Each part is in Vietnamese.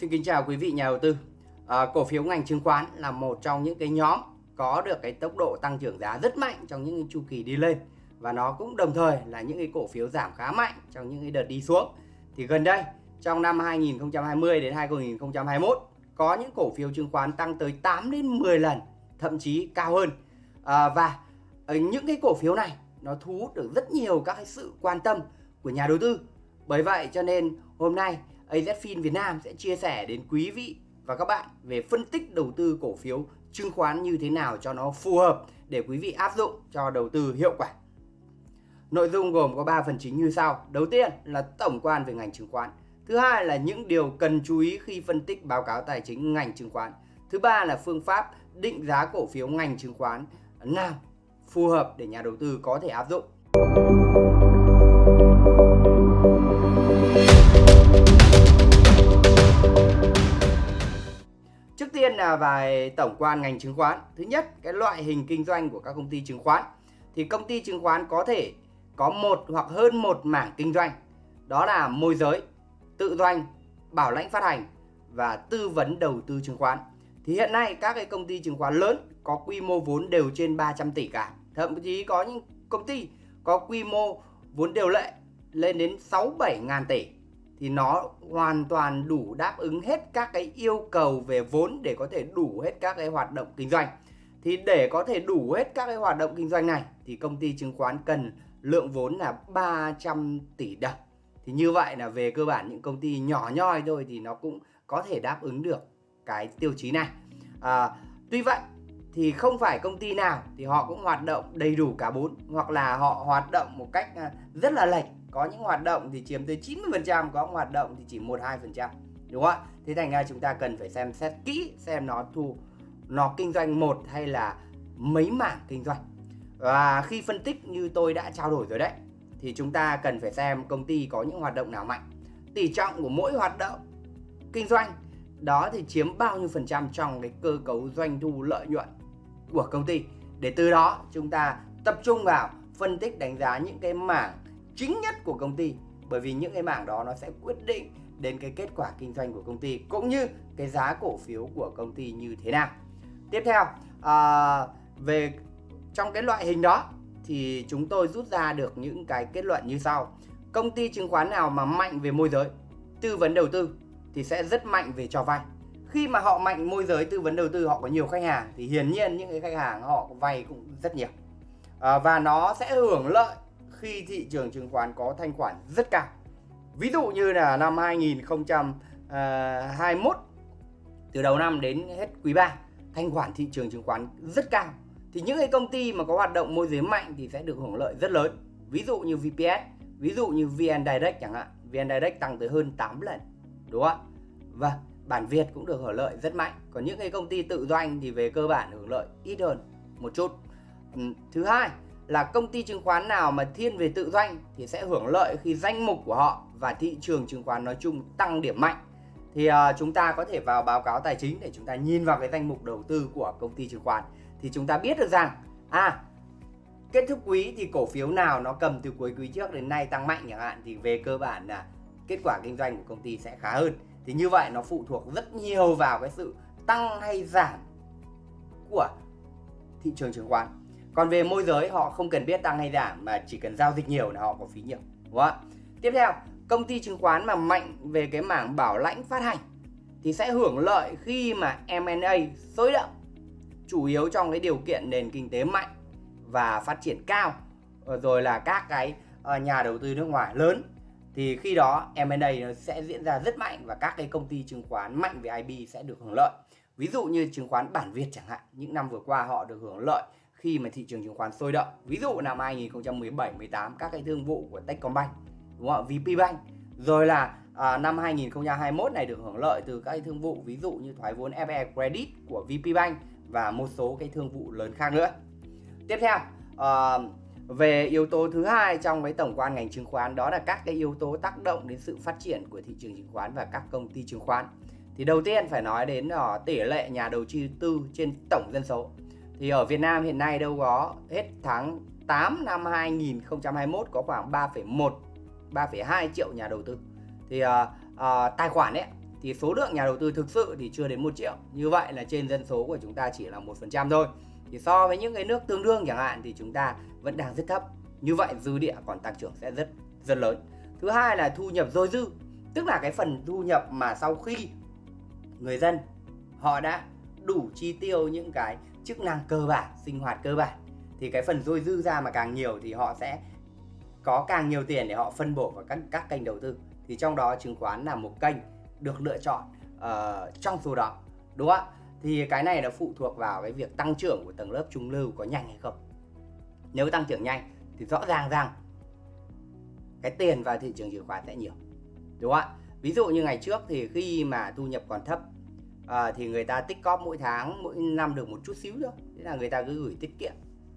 Xin kính chào quý vị nhà đầu tư. À, cổ phiếu ngành chứng khoán là một trong những cái nhóm có được cái tốc độ tăng trưởng giá rất mạnh trong những chu kỳ đi lên và nó cũng đồng thời là những cái cổ phiếu giảm khá mạnh trong những cái đợt đi xuống. Thì gần đây trong năm 2020 đến 2021 có những cổ phiếu chứng khoán tăng tới 8 đến 10 lần, thậm chí cao hơn. À, và ờ, những cái cổ phiếu này nó thu hút được rất nhiều các cái sự quan tâm của nhà đầu tư. Bởi vậy cho nên hôm nay AZFIN Việt Nam sẽ chia sẻ đến quý vị và các bạn về phân tích đầu tư cổ phiếu, chứng khoán như thế nào cho nó phù hợp để quý vị áp dụng cho đầu tư hiệu quả. Nội dung gồm có 3 phần chính như sau. Đầu tiên là tổng quan về ngành chứng khoán. Thứ hai là những điều cần chú ý khi phân tích báo cáo tài chính ngành chứng khoán. Thứ ba là phương pháp định giá cổ phiếu ngành chứng khoán nào phù hợp để nhà đầu tư có thể áp dụng. Tiên là về tổng quan ngành chứng khoán. Thứ nhất, cái loại hình kinh doanh của các công ty chứng khoán. Thì công ty chứng khoán có thể có một hoặc hơn một mảng kinh doanh. Đó là môi giới, tự doanh, bảo lãnh phát hành và tư vấn đầu tư chứng khoán. Thì hiện nay các cái công ty chứng khoán lớn có quy mô vốn đều trên 300 tỷ cả. Thậm chí có những công ty có quy mô vốn điều lệ lên đến 6 7 ngàn tỷ thì nó hoàn toàn đủ đáp ứng hết các cái yêu cầu về vốn để có thể đủ hết các cái hoạt động kinh doanh. Thì để có thể đủ hết các cái hoạt động kinh doanh này thì công ty chứng khoán cần lượng vốn là 300 tỷ đồng. Thì như vậy là về cơ bản những công ty nhỏ nhoi thôi thì nó cũng có thể đáp ứng được cái tiêu chí này. À, tuy vậy thì không phải công ty nào thì họ cũng hoạt động đầy đủ cả bốn hoặc là họ hoạt động một cách à, rất là lệch có những hoạt động thì chiếm tới 90% có hoạt động thì chỉ 1 2% đúng không ạ? Thế thành ra chúng ta cần phải xem xét kỹ xem nó thu, nó kinh doanh một hay là mấy mảng kinh doanh. Và khi phân tích như tôi đã trao đổi rồi đấy, thì chúng ta cần phải xem công ty có những hoạt động nào mạnh. Tỷ trọng của mỗi hoạt động kinh doanh, đó thì chiếm bao nhiêu phần trăm trong cái cơ cấu doanh thu lợi nhuận của công ty. Để từ đó chúng ta tập trung vào phân tích đánh giá những cái mảng chính nhất của công ty. Bởi vì những cái mảng đó nó sẽ quyết định đến cái kết quả kinh doanh của công ty cũng như cái giá cổ phiếu của công ty như thế nào. Tiếp theo à, về trong cái loại hình đó thì chúng tôi rút ra được những cái kết luận như sau. Công ty chứng khoán nào mà mạnh về môi giới? Tư vấn đầu tư thì sẽ rất mạnh về cho vay. Khi mà họ mạnh môi giới tư vấn đầu tư họ có nhiều khách hàng thì hiển nhiên những cái khách hàng họ vay cũng rất nhiều. À, và nó sẽ hưởng lợi khi thị trường chứng khoán có thanh khoản rất cao. Ví dụ như là năm 2021 ờ, từ đầu năm đến hết quý 3 thanh khoản thị trường chứng khoán rất cao. Thì những cái công ty mà có hoạt động môi giới mạnh thì sẽ được hưởng lợi rất lớn. Ví dụ như VPS ví dụ như VN Direct chẳng hạn. VN Direct tăng tới hơn 8 lần, đúng không ạ? Vâng bản Việt cũng được hưởng lợi rất mạnh. Còn những cái công ty tự doanh thì về cơ bản hưởng lợi ít hơn một chút. Thứ hai là công ty chứng khoán nào mà thiên về tự doanh thì sẽ hưởng lợi khi danh mục của họ và thị trường chứng khoán nói chung tăng điểm mạnh. Thì uh, chúng ta có thể vào báo cáo tài chính để chúng ta nhìn vào cái danh mục đầu tư của công ty chứng khoán. Thì chúng ta biết được rằng à kết thúc quý thì cổ phiếu nào nó cầm từ cuối quý trước đến nay tăng mạnh chẳng hạn thì về cơ bản là kết quả kinh doanh của công ty sẽ khá hơn. Thì như vậy nó phụ thuộc rất nhiều vào cái sự tăng hay giảm của thị trường chứng khoán còn về môi giới họ không cần biết tăng hay giảm mà chỉ cần giao dịch nhiều là họ có phí nhiều đúng không tiếp theo công ty chứng khoán mà mạnh về cái mảng bảo lãnh phát hành thì sẽ hưởng lợi khi mà M&A sôi động chủ yếu trong cái điều kiện nền kinh tế mạnh và phát triển cao ờ, rồi là các cái ờ, nhà đầu tư nước ngoài lớn thì khi đó M&A nó sẽ diễn ra rất mạnh và các cái công ty chứng khoán mạnh về IB sẽ được hưởng lợi. Ví dụ như chứng khoán bản Việt chẳng hạn, những năm vừa qua họ được hưởng lợi khi mà thị trường chứng khoán sôi động. Ví dụ năm 2017 18 các cái thương vụ của Techcombank, đúng không ạ? VPBank. Rồi là à, năm 2021 này được hưởng lợi từ các cái thương vụ ví dụ như thoái vốn FE Credit của VPBank và một số cái thương vụ lớn khác nữa. Tiếp theo, à, về yếu tố thứ hai trong cái tổng quan ngành chứng khoán đó là các cái yếu tố tác động đến sự phát triển của thị trường chứng khoán và các công ty chứng khoán. Thì đầu tiên phải nói đến uh, tỷ lệ nhà đầu tư trên tổng dân số. Thì ở Việt Nam hiện nay đâu có hết tháng 8 năm 2021 có khoảng 3,1 3,2 triệu nhà đầu tư. Thì uh, uh, tài khoản ấy thì số lượng nhà đầu tư thực sự thì chưa đến 1 triệu. Như vậy là trên dân số của chúng ta chỉ là 1% thôi. Thì so với những cái nước tương đương chẳng hạn thì chúng ta vẫn đang rất thấp. Như vậy dư địa còn tăng trưởng sẽ rất rất lớn. Thứ hai là thu nhập dôi dư, tức là cái phần thu nhập mà sau khi người dân họ đã đủ chi tiêu những cái chức năng cơ bản, sinh hoạt cơ bản thì cái phần dôi dư ra mà càng nhiều thì họ sẽ có càng nhiều tiền để họ phân bổ vào các các kênh đầu tư. Thì trong đó chứng khoán là một kênh được lựa chọn uh, trong số đó. Đúng không ạ? Thì cái này nó phụ thuộc vào cái việc tăng trưởng của tầng lớp trung lưu có nhanh hay không. Nếu tăng trưởng nhanh thì rõ ràng rằng cái tiền vào thị trường chứng khoán sẽ nhiều. Đúng không ạ? Ví dụ như ngày trước thì khi mà thu nhập còn thấp à, thì người ta tích cóp mỗi tháng mỗi năm được một chút xíu thôi. Thế là người ta cứ gửi tiết kiệm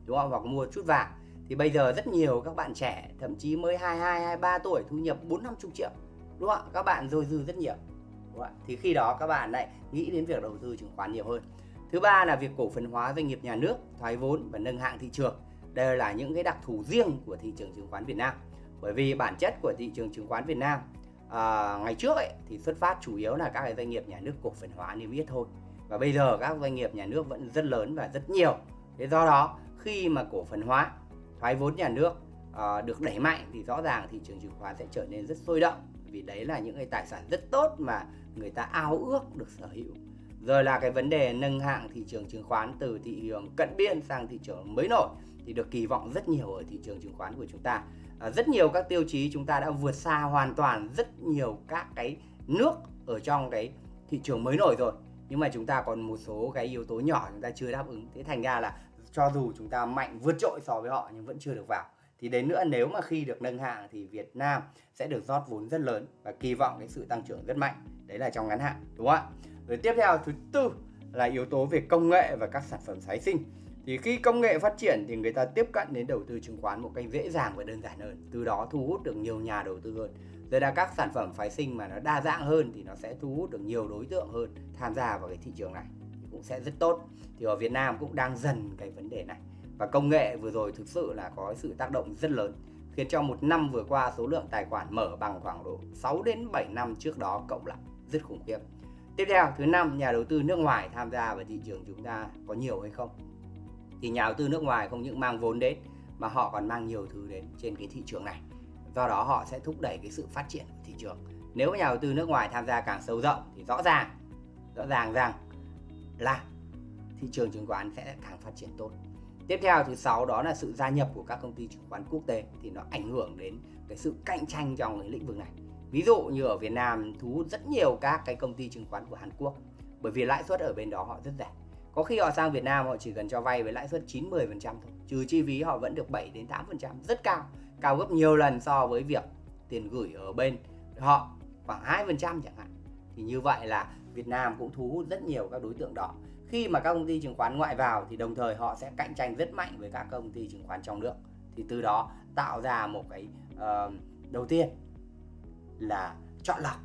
đúng không? Hoặc mua chút vàng. Thì bây giờ rất nhiều các bạn trẻ thậm chí mới 22 23 tuổi thu nhập 4 50 triệu đúng không các bạn dôi dư rất nhiều đúng không thì khi đó các bạn lại nghĩ đến việc đầu tư chứng khoán nhiều hơn. Thứ ba là việc cổ phần hóa doanh nghiệp nhà nước thoái vốn và nâng hạng thị trường. Đây là những cái đặc thù riêng của thị trường chứng khoán Việt Nam. Bởi vì bản chất của thị trường chứng khoán Việt Nam à, ngày trước ấy thì xuất phát chủ yếu là các cái doanh nghiệp nhà nước cổ phần hóa niêm yết thôi. Và bây giờ các doanh nghiệp nhà nước vẫn rất lớn và rất nhiều. Thế do đó khi mà cổ phần hóa thoái vốn nhà nước à, được đẩy mạnh thì rõ ràng thị trường chứng khoán sẽ trở nên rất sôi động. Vì đấy là những cái tài sản rất tốt mà người ta ao ước được sở hữu. Rồi là cái vấn đề nâng hạng thị trường chứng khoán từ thị trường cận biên sang thị trường mới nổi thì được kỳ vọng rất nhiều ở thị trường chứng khoán của chúng ta. À, rất nhiều các tiêu chí chúng ta đã vượt xa hoàn toàn rất nhiều các cái nước ở trong cái thị trường mới nổi rồi. Nhưng mà chúng ta còn một số cái yếu tố nhỏ chúng ta chưa đáp ứng. Thế thành ra là cho dù chúng ta mạnh vượt trội so với họ nhưng vẫn chưa được vào. Thì đến nữa nếu mà khi được nâng hạng thì Việt Nam sẽ được rót vốn rất lớn và kỳ vọng cái sự tăng trưởng rất mạnh. Đấy là trong ngắn hạn, đúng không ạ? Rồi tiếp theo, thứ tư là yếu tố về công nghệ và các sản phẩm phái sinh thì khi công nghệ phát triển thì người ta tiếp cận đến đầu tư chứng khoán một cách dễ dàng và đơn giản hơn từ đó thu hút được nhiều nhà đầu tư hơn rồi là các sản phẩm phái sinh mà nó đa dạng hơn thì nó sẽ thu hút được nhiều đối tượng hơn tham gia vào cái thị trường này thì cũng sẽ rất tốt thì ở Việt Nam cũng đang dần cái vấn đề này và công nghệ vừa rồi thực sự là có sự tác động rất lớn khiến cho một năm vừa qua số lượng tài khoản mở bằng khoảng độ 6 đến 7 năm trước đó cộng lại rất khủng khiếp. Tiếp theo, thứ năm, nhà đầu tư nước ngoài tham gia vào thị trường chúng ta có nhiều hay không? Thì nhà đầu tư nước ngoài không những mang vốn đến, mà họ còn mang nhiều thứ đến trên cái thị trường này. Do đó họ sẽ thúc đẩy cái sự phát triển của thị trường. Nếu nhà đầu tư nước ngoài tham gia càng sâu rộng thì rõ ràng rõ ràng rằng là thị trường chứng khoán sẽ càng phát triển tốt. Tiếp theo thứ sáu đó là sự gia nhập của các công ty chứng khoán quốc tế thì nó ảnh hưởng đến cái sự cạnh tranh trong cái lĩnh vực này. Ví dụ như ở Việt Nam thu hút rất nhiều các cái công ty chứng khoán của Hàn Quốc, bởi vì lãi suất ở bên đó họ rất rẻ có khi họ sang Việt Nam họ chỉ cần cho vay với lãi suất 9 10% thôi. Trừ chi phí họ vẫn được 7 đến 8%, rất cao, cao gấp nhiều lần so với việc tiền gửi ở bên họ khoảng 2% chẳng hạn. Thì như vậy là Việt Nam cũng thu hút rất nhiều các đối tượng đó. Khi mà các công ty chứng khoán ngoại vào thì đồng thời họ sẽ cạnh tranh rất mạnh với các công ty chứng khoán trong nước. Thì từ đó tạo ra một cái uh, đầu tiên là chọn lọc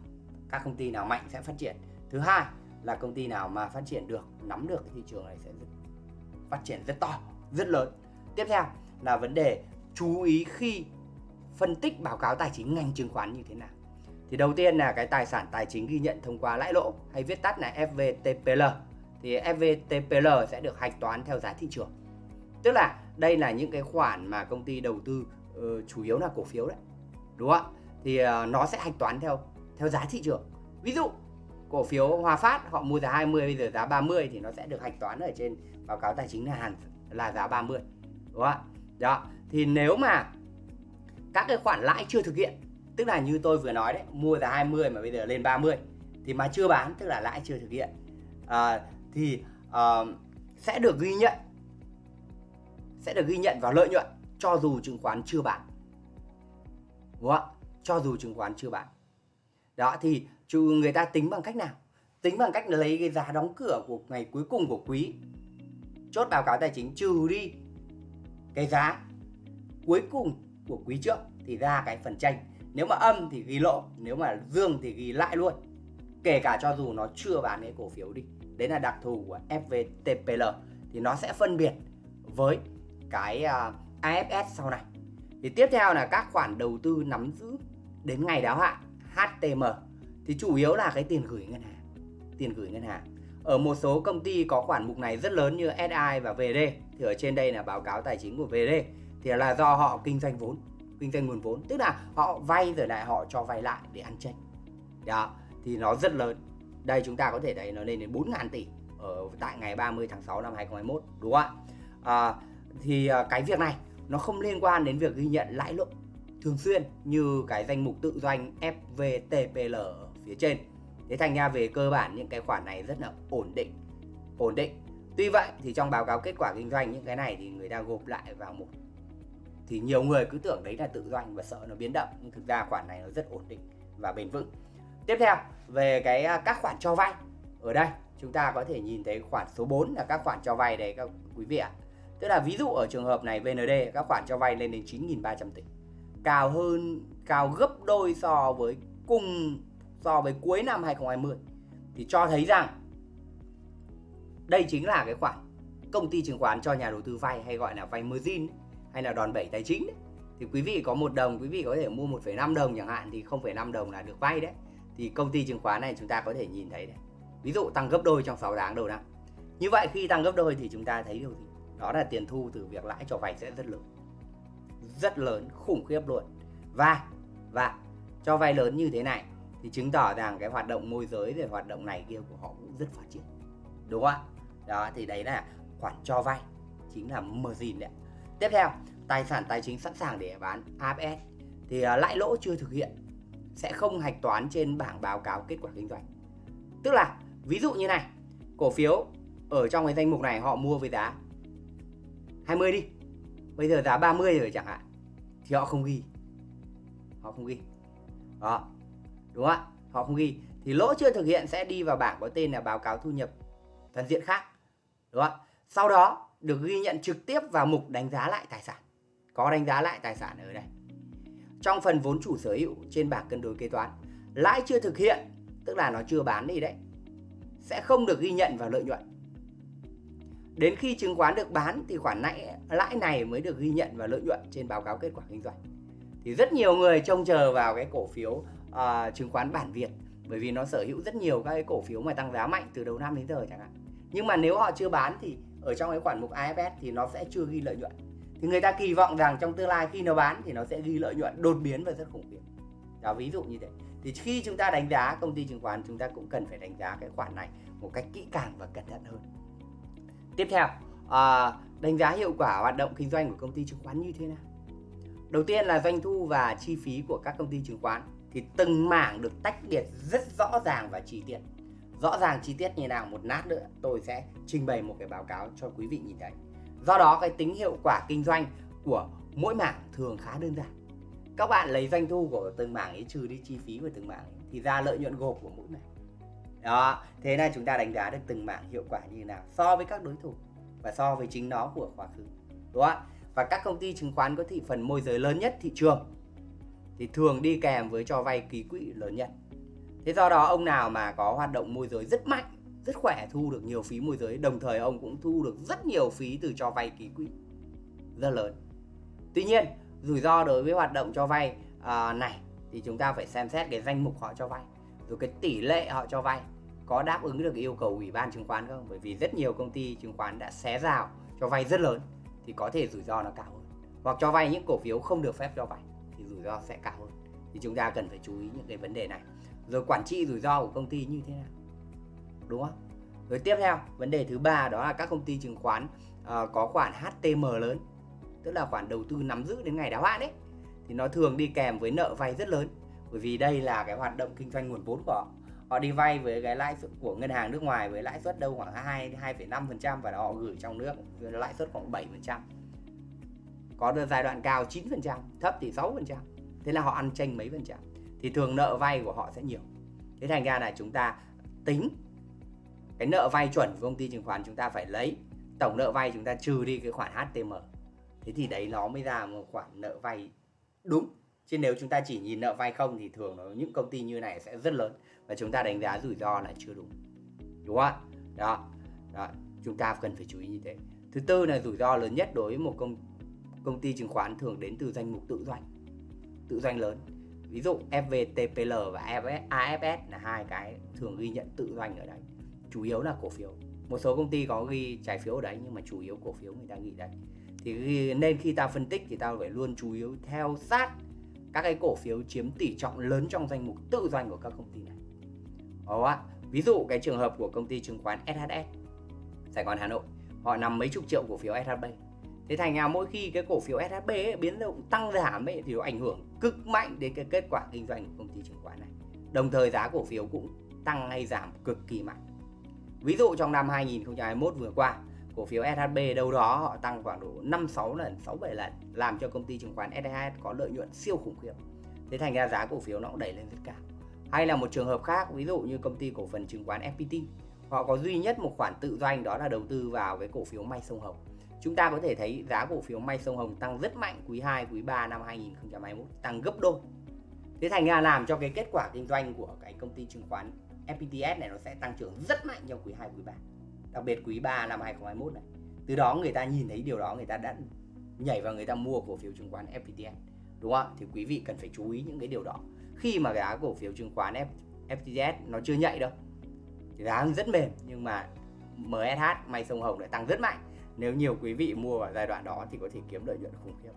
các công ty nào mạnh sẽ phát triển. Thứ hai là công ty nào mà phát triển được nắm được cái thị trường này sẽ rất, phát triển rất to rất lớn. Tiếp theo là vấn đề chú ý khi phân tích báo cáo tài chính ngành chứng khoán như thế nào. Thì đầu tiên là cái tài sản tài chính ghi nhận thông qua lãi lỗ hay viết tắt là FVTPL thì FVTPL sẽ được hạch toán theo giá thị trường. Tức là đây là những cái khoản mà công ty đầu tư uh, chủ yếu là cổ phiếu đấy đúng không ạ? Thì uh, nó sẽ hạch toán theo theo giá thị trường. Ví dụ cổ phiếu Hòa Phát họ mua giá 20 bây giờ giá 30 thì nó sẽ được hạch toán ở trên báo cáo tài chính là hàng là giá 30 đúng không ạ? Đó thì nếu mà các cái khoản lãi chưa thực hiện tức là như tôi vừa nói đấy mua giá 20 mà bây giờ lên 30 thì mà chưa bán tức là lãi chưa thực hiện à, thì à, sẽ được ghi nhận sẽ được ghi nhận vào lợi nhuận cho dù chứng khoán chưa bán đúng không ạ? Cho dù chứng khoán chưa bán. Đó thì chứ người ta tính bằng cách nào? Tính bằng cách lấy cái giá đóng cửa của ngày cuối cùng của quý. Chốt báo cáo tài chính trừ đi cái giá cuối cùng của quý trước thì ra cái phần tranh. Nếu mà âm thì ghi lỗ nếu mà dương thì ghi lại luôn. Kể cả cho dù nó chưa bán cái cổ phiếu đi đấy là đặc thù của FVTPL thì nó sẽ phân biệt với cái à, uh, AFS sau này. Thì tiếp theo là các khoản đầu tư nắm giữ đến ngày đáo hạn HTM thì chủ yếu là cái tiền gửi ngân hàng tiền gửi ngân hàng. Ở một số công ty có khoản mục này rất lớn như SI và VD thì ở trên đây là báo cáo tài chính của VD thì là do họ kinh doanh vốn kinh doanh nguồn vốn. Tức là họ vay rồi lại họ cho vay lại để ăn tranh. Đó thì nó rất lớn. Đây chúng ta có thể thấy nó lên đến 4.000 tỷ ở tại ngày 30 tháng 6 năm 2021 đúng không ạ? À, thì à, cái việc này nó không liên quan đến việc ghi nhận lãi lỗ thường xuyên như cái danh mục tự doanh FVTPL ở phía trên. Thế thành ra về cơ bản những cái khoản này rất là ổn định. Ổn định. Tuy vậy thì trong báo cáo kết quả kinh doanh những cái này thì người ta gộp lại vào một thì nhiều người cứ tưởng đấy là tự doanh và sợ nó biến động, nhưng thực ra khoản này nó rất ổn định và bền vững. Tiếp theo, về cái à, các khoản cho vay. Ở đây, chúng ta có thể nhìn thấy khoản số 4 là các khoản cho vay đấy các quý vị ạ. Tức là ví dụ ở trường hợp này VND các khoản cho vay lên đến 9.300 tỷ. Cao hơn cao gấp đôi so với cùng so với cuối năm 2020 thì cho thấy rằng đây chính là cái khoản công ty chứng khoán cho nhà đầu tư vay hay gọi là vay margin hay là đòn bẩy tài chính đấy. thì quý vị có một đồng quý vị có thể mua 1,5 đồng chẳng hạn thì 0,5 đồng là được vay đấy. Thì công ty chứng khoán này chúng ta có thể nhìn thấy đấy ví dụ tăng gấp đôi trong 6 tháng đầu năm. Như vậy khi tăng gấp đôi thì chúng ta thấy điều gì? Đó là tiền thu từ việc lãi cho vay sẽ rất lớn. Rất lớn khủng khiếp luôn. Và và cho vay lớn như thế này thì chứng tỏ rằng cái hoạt động môi giới về hoạt động này kia của họ cũng rất phát triển. Đúng không ạ? Đó thì đấy là khoản cho vay chính là margin đấy tiếp theo tài sản tài chính sẵn sàng để bán AFS thì uh, lãi lỗ chưa thực hiện sẽ không hạch toán trên bảng báo cáo kết quả kinh doanh. Tức là ví dụ như này cổ phiếu ở trong cái danh mục này họ mua với giá 20 đi. Bây giờ giá 30 rồi chẳng hạn thì họ không ghi. Họ không ghi. Đó đúng không ạ? Họ không ghi. Thì lỗ chưa thực hiện sẽ đi vào bảng có tên là báo cáo thu nhập toàn diện khác. Đúng không ạ? Sau đó được ghi nhận trực tiếp vào mục đánh giá lại tài sản. Có đánh giá lại tài sản ở đây. Trong phần vốn chủ sở hữu trên bảng cân đối kế toán, lãi chưa thực hiện, tức là nó chưa bán đi đấy, sẽ không được ghi nhận vào lợi nhuận. Đến khi chứng khoán được bán thì khoản lãi lãi này mới được ghi nhận vào lợi nhuận trên báo cáo kết quả kinh doanh. Thì rất nhiều người trông chờ vào cái cổ phiếu uh, chứng khoán bản Việt bởi vì nó sở hữu rất nhiều các cái cổ phiếu mà tăng giá mạnh từ đầu năm đến giờ chẳng hạn. Nhưng mà nếu họ chưa bán thì ở trong cái khoản mục AFS thì nó sẽ chưa ghi lợi nhuận. Thì người ta kỳ vọng rằng trong tương lai khi nó bán thì nó sẽ ghi lợi nhuận đột biến và rất khủng khiếp. Đó ví dụ như thế. Thì khi chúng ta đánh giá công ty chứng khoán chúng ta cũng cần phải đánh giá cái khoản này một cách kỹ càng và cẩn thận hơn. Tiếp theo à, đánh giá hiệu quả hoạt động kinh doanh của công ty chứng khoán như thế nào? Đầu tiên là doanh thu và chi phí của các công ty chứng khoán thì từng mảng được tách biệt rất rõ ràng và chi tiết. Rõ ràng chi tiết như nào một nát nữa tôi sẽ trình bày một cái báo cáo cho quý vị nhìn thấy. Do đó cái tính hiệu quả kinh doanh của mỗi mảng thường khá đơn giản. Các bạn lấy doanh thu của từng mảng ấy trừ đi chi phí của từng mảng ấy, thì ra lợi nhuận gộp của mỗi mảng. Đó thế là chúng ta đánh giá được từng mảng hiệu quả như thế nào so với các đối thủ và so với chính nó của quá khứ. Đúng không và các công ty chứng khoán có thị phần môi giới lớn nhất thị trường thì thường đi kèm với cho vay ký quỹ lớn nhất. Thế do đó ông nào mà có hoạt động môi giới rất mạnh rất khỏe thu được nhiều phí môi giới đồng thời ông cũng thu được rất nhiều phí từ cho vay ký quỹ rất lớn. Tuy nhiên rủi ro đối với hoạt động cho vay à, này thì chúng ta phải xem xét cái danh mục họ cho vay rồi cái tỷ lệ họ cho vay có đáp ứng được yêu cầu ủy ban chứng khoán không? Bởi vì rất nhiều công ty chứng khoán đã xé rào cho vay rất lớn thì có thể rủi ro nó cao hơn. Hoặc cho vay những cổ phiếu không được phép cho vay rủi ro sẽ cao hơn. Thì chúng ta cần phải chú ý những cái vấn đề này. Rồi quản trị rủi ro của công ty như thế nào? Đúng không? Rồi tiếp theo vấn đề thứ ba đó là các công ty chứng khoán uh, có khoản HTM lớn tức là khoản đầu tư nắm giữ đến ngày đáo hạn đấy thì nó thường đi kèm với nợ vay rất lớn. Bởi vì đây là cái hoạt động kinh doanh nguồn vốn của họ. Họ đi vay với cái lãi suất của ngân hàng nước ngoài với lãi suất đâu khoảng 2 2,5% và họ gửi trong nước lãi suất khoảng 7%. Có được giai đoạn cao 9%, thấp thì 6%. Thế là họ ăn tranh mấy phần trăm. Thì thường nợ vay của họ sẽ nhiều. Thế thành ra là chúng ta tính cái nợ vay chuẩn của công ty chứng khoán chúng ta phải lấy tổng nợ vay chúng ta trừ đi cái khoản HTM. Thế thì đấy nó mới ra một khoản nợ vay đúng chứ nếu chúng ta chỉ nhìn nợ vay không thì thường nó những công ty như này sẽ rất lớn và chúng ta đánh giá rủi ro là chưa đúng đúng không ạ đó. đó chúng ta cần phải chú ý như thế thứ tư là rủi ro lớn nhất đối với một công công ty chứng khoán thường đến từ danh mục tự doanh tự doanh lớn. Ví dụ FVTPL và AFS là hai cái thường ghi nhận tự doanh ở đấy, chủ yếu là cổ phiếu. Một số công ty có ghi trái phiếu ở đấy nhưng mà chủ yếu cổ phiếu người ta ghi đấy. Thì nên khi ta phân tích thì ta phải luôn chú yếu theo sát các cái cổ phiếu chiếm tỷ trọng lớn trong danh mục tự doanh của các công ty này. Đó ví dụ cái trường hợp của công ty chứng khoán SHS Sài Gòn, Hà Nội, họ nằm mấy chục triệu cổ phiếu SHB thế thành ra mỗi khi cái cổ phiếu SHB ấy, biến động tăng giảm ấy, thì nó ảnh hưởng cực mạnh đến cái kết quả kinh doanh của công ty chứng khoán này đồng thời giá cổ phiếu cũng tăng hay giảm cực kỳ mạnh ví dụ trong năm 2021 vừa qua cổ phiếu SHB đâu đó họ tăng khoảng độ 5 6 lần, 6 7 lần làm cho công ty chứng khoán SHS có lợi nhuận siêu khủng khiếp. Thế thành ra giá cổ phiếu nó cũng đẩy lên rất cao. Hay là một trường hợp khác, ví dụ như công ty cổ phần chứng khoán FPT, họ có duy nhất một khoản tự doanh đó là đầu tư vào cái cổ phiếu May Sông Hồng. Chúng ta có thể thấy giá cổ phiếu May Sông Hồng tăng rất mạnh quý 2, quý 3 năm 2021, tăng gấp đôi. Thế thành ra làm cho cái kết quả kinh doanh của cái công ty chứng khoán FPTS này nó sẽ tăng trưởng rất mạnh trong quý 2, quý 3 đặc biệt quý 3 năm 2021 này. Từ đó người ta nhìn thấy điều đó người ta đã nhảy vào người ta mua cổ phiếu chứng khoán FPTS đúng không thì quý vị cần phải chú ý những cái điều đó. Khi mà giá cổ phiếu chứng khoán FPTS FTS nó chưa nhạy đâu giá rất mềm nhưng mà MSH may sông Hồng lại tăng rất mạnh nếu nhiều quý vị mua vào giai đoạn đó thì có thể kiếm lợi nhuận khủng khiếp.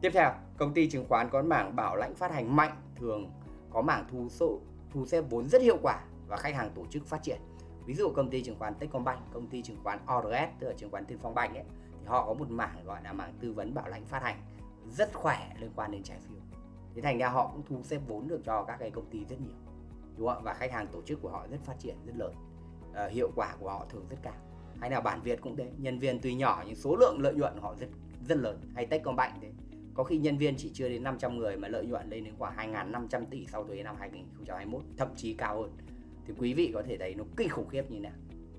Tiếp theo công ty chứng khoán có mảng bảo lãnh phát hành mạnh thường có mảng thu số thu xếp vốn rất hiệu quả và khách hàng tổ chức phát triển. Ví dụ công ty chứng khoán Techcombank công ty chứng khoán ORS tức là chứng khoán Tiên Phong Bank ấy thì họ có một mảng gọi là mảng tư vấn bảo lãnh phát hành rất khỏe liên quan đến trái phiếu. Thế thành ra họ cũng thu xếp vốn được cho các cái công ty rất nhiều đúng không và khách hàng tổ chức của họ rất phát triển rất lớn. À, hiệu quả của họ thường rất cao hay là bản Việt cũng thế, nhân viên tuy nhỏ nhưng số lượng lợi nhuận của họ rất rất lớn. Hay Techcombank thế. Có khi nhân viên chỉ chưa đến 500 người mà lợi nhuận lên đến khoảng 2.500 tỷ sau thuế năm 2021 thậm chí cao hơn. Thì quý vị có thể thấy nó kinh khủng khiếp như nào.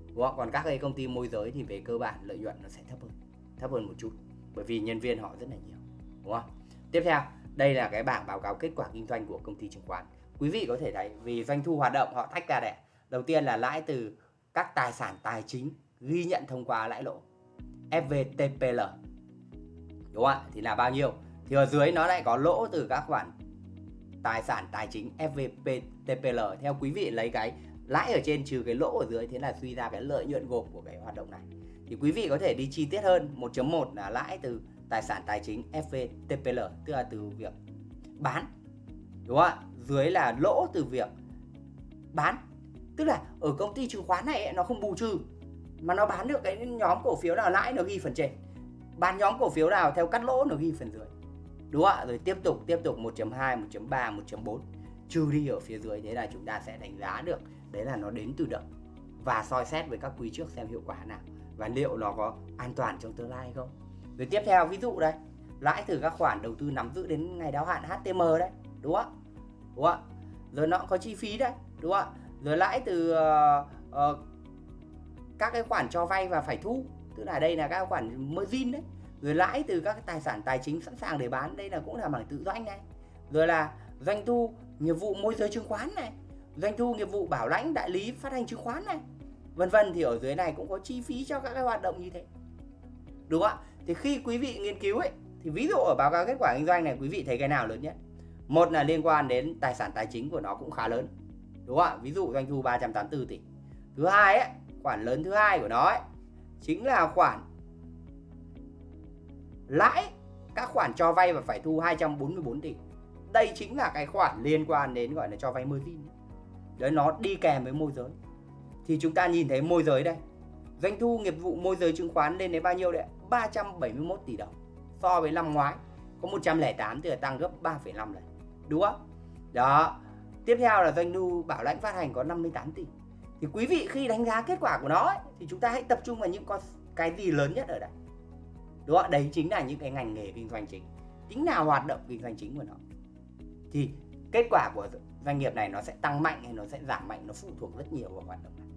Đúng không? còn các cái công ty môi giới thì về cơ bản lợi nhuận nó sẽ thấp hơn thấp hơn một chút. Bởi vì nhân viên họ rất là nhiều. Đúng không? Tiếp theo, đây là cái bảng báo cáo kết quả kinh doanh của công ty chứng khoán. Quý vị có thể thấy vì doanh thu hoạt động họ tách ra đẻ đầu tiên là lãi từ các tài sản tài chính ghi nhận thông qua lãi lỗ FVTPL đúng không ạ? Thì là bao nhiêu? Thì ở dưới nó lại có lỗ từ các khoản tài sản tài chính FVTPL theo quý vị lấy cái lãi ở trên trừ cái lỗ ở dưới thế là suy ra cái lợi nhuận gộp của cái hoạt động này. Thì quý vị có thể đi chi tiết hơn 1.1 là lãi từ tài sản tài chính FVTPL tức là từ việc bán. Đúng không ạ? Dưới là lỗ từ việc bán. Tức là ở công ty chứng khoán này ấy, nó không bù trừ mà nó bán được cái nhóm cổ phiếu nào lãi nó ghi phần trên. Bán nhóm cổ phiếu nào theo cắt lỗ nó ghi phần dưới. Đúng không ạ? Rồi tiếp tục tiếp tục 1.2 1.3 1.4 trừ đi ở phía dưới thế là chúng ta sẽ đánh giá được đấy là nó đến từ đâu. Và soi xét với các quý trước xem hiệu quả nào. Và liệu nó có an toàn trong tương lai hay không? Rồi tiếp theo ví dụ đây. Lãi từ các khoản đầu tư nắm giữ đến ngày đáo hạn HTM đấy. Đúng không đúng không rồi nó có chi phí đấy. Đúng không rồi lãi từ uh, uh, các cái khoản cho vay và phải thu. Tức là đây là các khoản margin đấy. Rồi lãi từ các cái tài sản tài chính sẵn sàng để bán, đây là cũng là mảng tự doanh này. Rồi là doanh thu nghiệp vụ môi giới chứng khoán này. Doanh thu nghiệp vụ bảo lãnh đại lý phát hành chứng khoán này. Vân vân thì ở dưới này cũng có chi phí cho các cái hoạt động như thế. Đúng không ạ? Thì khi quý vị nghiên cứu ấy, thì ví dụ ở báo cáo kết quả kinh doanh này, quý vị thấy cái nào lớn nhất? Một là liên quan đến tài sản tài chính của nó cũng khá lớn. Đúng không ạ? Ví dụ doanh thu 384 tỷ. Thứ hai ấy khoản lớn thứ hai của nó ấy chính là khoản lãi. Các khoản cho vay và phải thu 244 tỷ. Đây chính là cái khoản liên quan đến gọi là cho vay margin đấy nó đi kèm với môi giới. Thì chúng ta nhìn thấy môi giới đây. Doanh thu nghiệp vụ môi giới chứng khoán lên đến bao nhiêu đấy 371 tỷ đồng. So với năm ngoái có 108 thì là tăng gấp 3,5 lần. Đúng không? Đó. Tiếp theo là doanh thu bảo lãnh phát hành có 58 tỷ thì quý vị khi đánh giá kết quả của nó ấy, thì chúng ta hãy tập trung vào những con cái gì lớn nhất ở đây. Đúng không đấy chính là những cái ngành nghề kinh doanh chính. Tính nào hoạt động kinh doanh chính của nó. Thì kết quả của doanh nghiệp này nó sẽ tăng mạnh hay nó sẽ giảm mạnh nó phụ thuộc rất nhiều vào hoạt động này.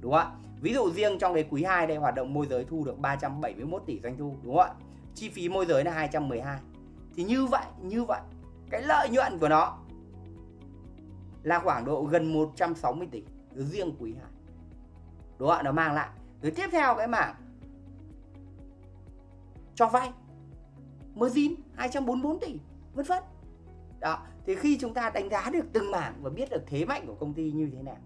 Đúng không ạ? Ví dụ riêng trong cái quý 2 đây hoạt động môi giới thu được 371 tỷ doanh thu đúng không ạ? Chi phí môi giới là 212 thì như vậy như vậy cái lợi nhuận của nó là khoảng độ gần 160 tỷ riêng quý 2 đúng không nó mang lại. Rồi tiếp theo cái mảng cho vay. Margin 244 tỷ vân vân. Đó thì khi chúng ta đánh giá được từng mảng và biết được thế mạnh của công ty như thế nào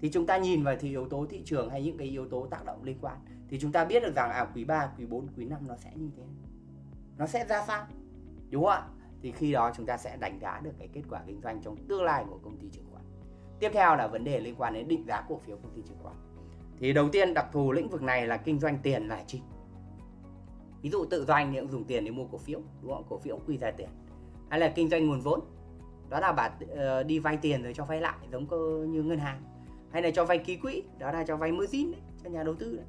thì chúng ta nhìn vào thì yếu tố thị trường hay những cái yếu tố tác động liên quan thì chúng ta biết được rằng à quý 3, quý 4, quý 5 nó sẽ như thế nó sẽ ra sao? Đúng không ạ? Thì khi đó chúng ta sẽ đánh giá được cái kết quả kinh doanh trong tương lai của công ty chứng khoán tiếp theo là vấn đề liên quan đến định giá cổ phiếu công ty chứng khoán thì đầu tiên đặc thù lĩnh vực này là kinh doanh tiền là chính. Ví dụ tự doanh thì cũng dùng tiền để mua cổ phiếu đúng không? Cổ phiếu quy ra tiền. Hay là kinh doanh nguồn vốn đó là bạn ờ, đi vay tiền rồi cho vay lại giống như ngân hàng. Hay là cho vay ký quỹ đó là cho vay margin đấy cho nhà đầu tư đấy.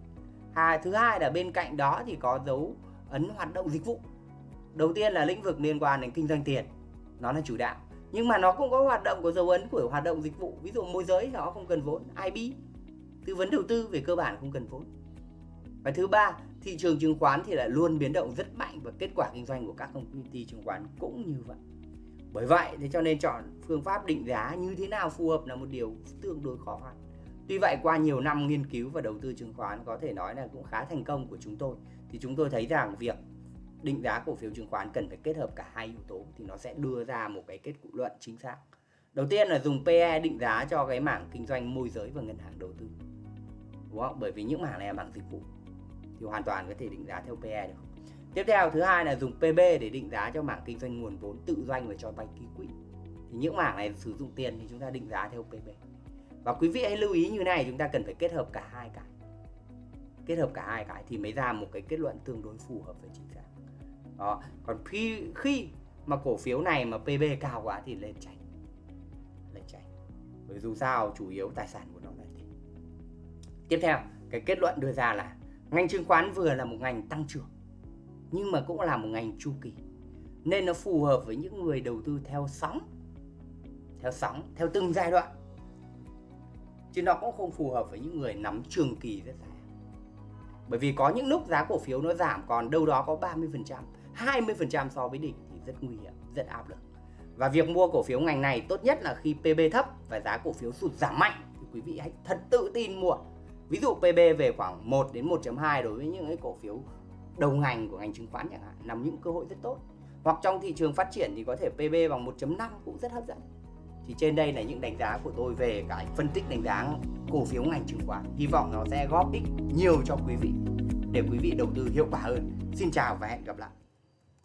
À, thứ hai là bên cạnh đó thì có dấu ấn hoạt động dịch vụ. Đầu tiên là lĩnh vực liên quan đến kinh doanh tiền nó là chủ đạo nhưng mà nó cũng có hoạt động của dấu ấn của hoạt động dịch vụ. Ví dụ môi giới nó không cần vốn. IB tư vấn đầu tư về cơ bản không cần vốn. Và thứ ba, thị trường chứng khoán thì lại luôn biến động rất mạnh và kết quả kinh doanh của các công ty chứng khoán cũng như vậy. Bởi vậy thế cho nên chọn phương pháp định giá như thế nào phù hợp là một điều tương đối khó khăn. Tuy vậy qua nhiều năm nghiên cứu và đầu tư chứng khoán có thể nói là cũng khá thành công của chúng tôi. Thì chúng tôi thấy rằng việc định giá cổ phiếu chứng khoán cần phải kết hợp cả hai yếu tố thì nó sẽ đưa ra một cái kết luận chính xác. Đầu tiên là dùng PE định giá cho cái mảng kinh doanh môi giới và ngân hàng đầu tư. Đúng không? Bởi vì những mảng này là mảng dịch vụ thì hoàn toàn có thể định giá theo PE được. Tiếp theo, thứ hai là dùng PB để định giá cho mảng kinh doanh nguồn vốn tự doanh và cho vay ký quỹ. Thì những mảng này sử dụng tiền thì chúng ta định giá theo PB và quý vị hãy lưu ý như này, chúng ta cần phải kết hợp cả hai cái. Kết hợp cả hai cái thì mới ra một cái kết luận tương đối phù hợp và chính xác đó. Còn khi khi mà cổ phiếu này mà PB cao quá thì lên tránh lên tránh bởi dù sao, chủ yếu tài sản của nó là thế tiếp theo, cái kết luận đưa ra là ngành chứng khoán vừa là một ngành tăng trưởng, nhưng mà cũng là một ngành chu kỳ. Nên nó phù hợp với những người đầu tư theo sóng theo sóng, theo từng giai đoạn. Chứ nó cũng không phù hợp với những người nắm trường kỳ rất dài bởi vì có những lúc giá cổ phiếu nó giảm còn đâu đó có 30% 20% so với đỉnh thì rất nguy hiểm, rất áp lực. Và việc mua cổ phiếu ngành này tốt nhất là khi PB thấp và giá cổ phiếu sụt giảm mạnh thì quý vị hãy thật tự tin mua. Ví dụ PB về khoảng 1 đến 1.2 đối với những cái cổ phiếu đầu ngành của ngành chứng khoán chẳng hạn, nằm những cơ hội rất tốt. Hoặc trong thị trường phát triển thì có thể PB bằng 1.5 cũng rất hấp dẫn. Thì trên đây là những đánh giá của tôi về cái phân tích đánh giá cổ phiếu ngành chứng khoán. Hy vọng nó sẽ góp ích nhiều cho quý vị, để quý vị đầu tư hiệu quả hơn. Xin chào và hẹn gặp lại.